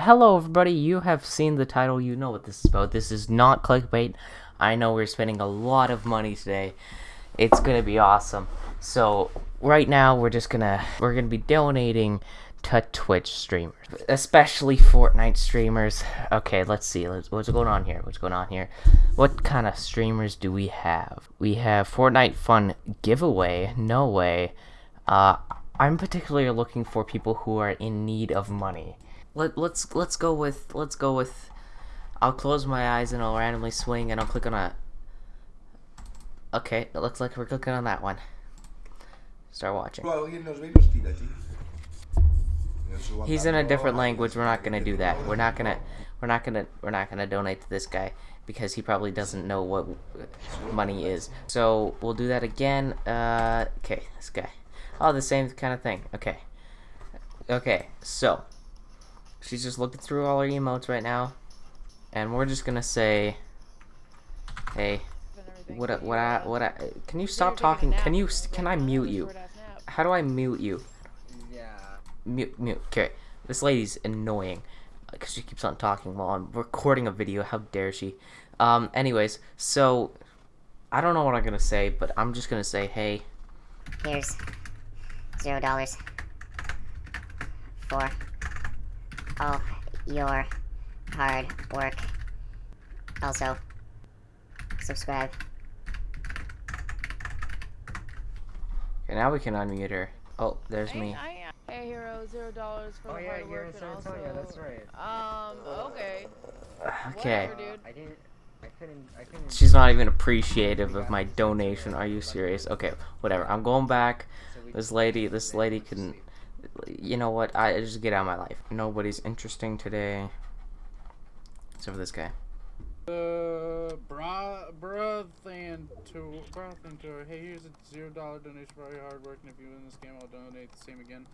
Hello everybody, you have seen the title, you know what this is about. This is not clickbait. I know we're spending a lot of money today. It's gonna be awesome. So, right now we're just gonna, we're gonna be donating to Twitch streamers. Especially Fortnite streamers. Okay, let's see, let's, what's going on here? What's going on here? What kind of streamers do we have? We have Fortnite Fun Giveaway, No Way. Uh, I'm particularly looking for people who are in need of money. Let let's let's go with let's go with. I'll close my eyes and I'll randomly swing and I'll click on a. Okay, it looks like we're clicking on that one. Start watching. He's in a different language. We're not gonna do that. We're not gonna. We're not gonna. We're not gonna donate to this guy because he probably doesn't know what money is. So we'll do that again. Uh, okay, this guy. Oh, the same kind of thing. Okay. Okay, so she's just looking through all her emotes right now, and we're just gonna say, "Hey, what? I, what? I, what? I, can you stop talking? Can you? Can I mute you? How do I mute you? Yeah. Mute, mute. Okay, this lady's annoying because she keeps on talking while I'm recording a video. How dare she? Um. Anyways, so I don't know what I'm gonna say, but I'm just gonna say, "Hey, Here's zero dollars for all your hard work. Also, subscribe. Okay, now we can unmute her. Oh, there's me. I am a hero, zero dollars for Oh the yeah, hard you're in work and San also. Antonio. That's right. Um. Okay. Okay. Whatever, dude. I didn't. I couldn't. I couldn't. She's not even appreciative of my donation. Are you serious? Okay, whatever. I'm going back. This lady, this lady can. You know what? I just get out of my life. Nobody's interesting today. Except for this guy. Uh, bra, Brothan to Brothan to hey, here's a zero dollar donation for all your hard work, and if you win this game, I'll donate the same again.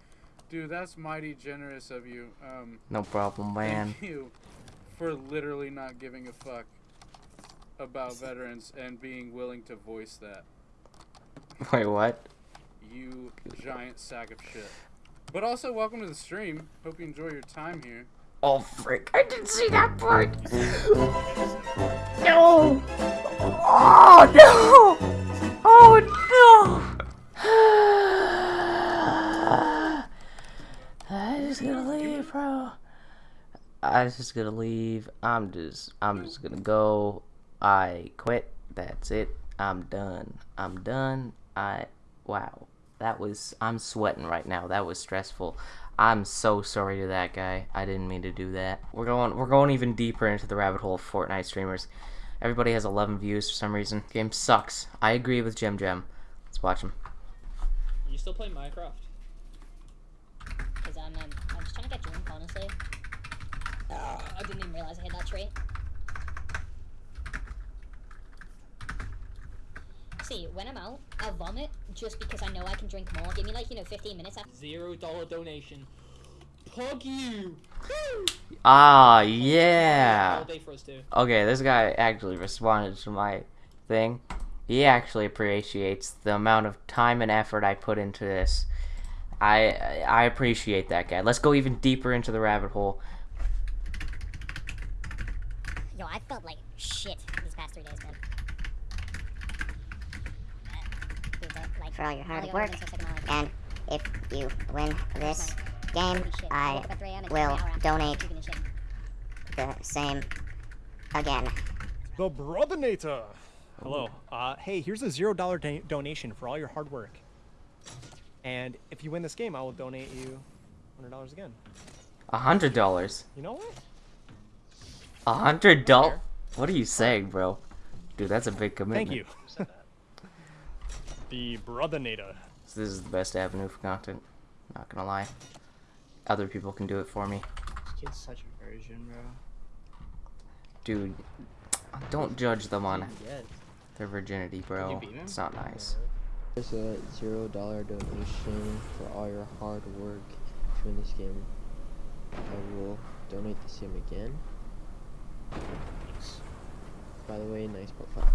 Dude, that's mighty generous of you. Um, No problem, man. thank you for literally not giving a fuck about veterans and being willing to voice that. Wait, what? You giant sack of shit. But also, welcome to the stream. Hope you enjoy your time here. Oh, frick. I didn't see that part. No! Oh, no! Oh, no! I'm just gonna leave, bro. I'm just gonna leave. I'm just, I'm just gonna go. I quit. That's it. I'm done. I'm done. I, wow. That was, I'm sweating right now. That was stressful. I'm so sorry to that guy. I didn't mean to do that. We're going, we're going even deeper into the rabbit hole of Fortnite streamers. Everybody has 11 views for some reason. Game sucks. I agree with Jim Jim. Let's watch him. You still play Minecraft? Cause I'm, um, I'm just trying to get drunk, honestly. I didn't even realize I hit that tree. See, when I'm out, I'll vomit just because I know I can drink more. Give me like, you know, 15 minutes after. Zero dollar donation. Pug you! Ah, yeah. All day for us too. Okay, this guy actually responded to my thing. He actually appreciates the amount of time and effort I put into this. I I appreciate that guy. Let's go even deeper into the rabbit hole. Yo, I felt like shit these past three days, man. Like, for all your hard work, and if you win this game, I will donate the same again. The Brothernator. Hello. Uh, hey, here's a zero dollar do- donation for all your hard work. And if you win this game, I will donate you hundred dollars again. A hundred dollars. You know what? A hundred dollars. What are you saying, bro? Dude, that's a big commitment. Thank you. The Brothernator. So this is the best avenue for content. Not gonna lie. Other people can do it for me. This kid's such a virgin, bro. Dude, don't judge them on Yes. their virginity, bro. It's not nice. There's a zero dollar donation for all your hard work to win this game. I will donate the same again. By the way, nice profile.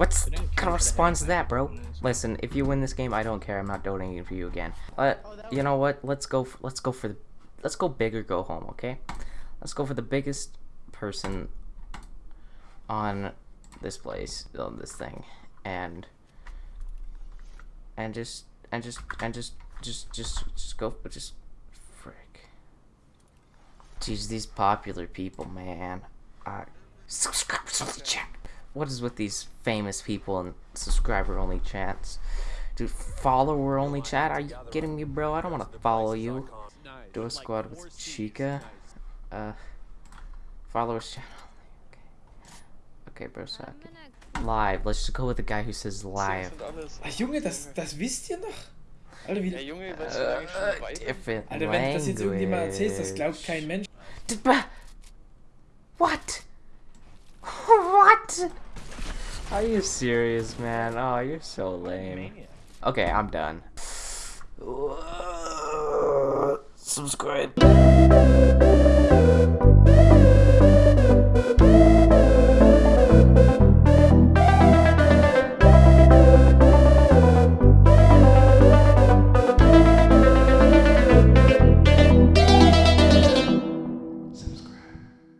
What's They didn't kind of care for the response to that, bro? Listen, if you win this game, I don't care. I'm not donating for you again. Uh, you know what? Let's go. f let's go for the let's go big or go home, okay? Let's go for the biggest person on this place, on this thing, and and just and just and just just just just go but just frick. Jeez, these popular people, man. Uh, subscribe to the chat. What is with these famous people and subscriber only chats? Dude, follower only chat? Are you kidding me, bro? I don't want to follow you. Do a squad with Chica. Uh, followers channel. Okay, okay bro, suck it. Live. Let's just go with the guy who says live. Ach Junge, das, das wisst ihr noch? Alter, wie, Junge, Uh, different Alter, wenn du das jetzt irgendjemand erzählst, das glaubt kein Mensch. What? Are you serious, man? Oh, you're so lame. Okay, I'm done. Subscribe.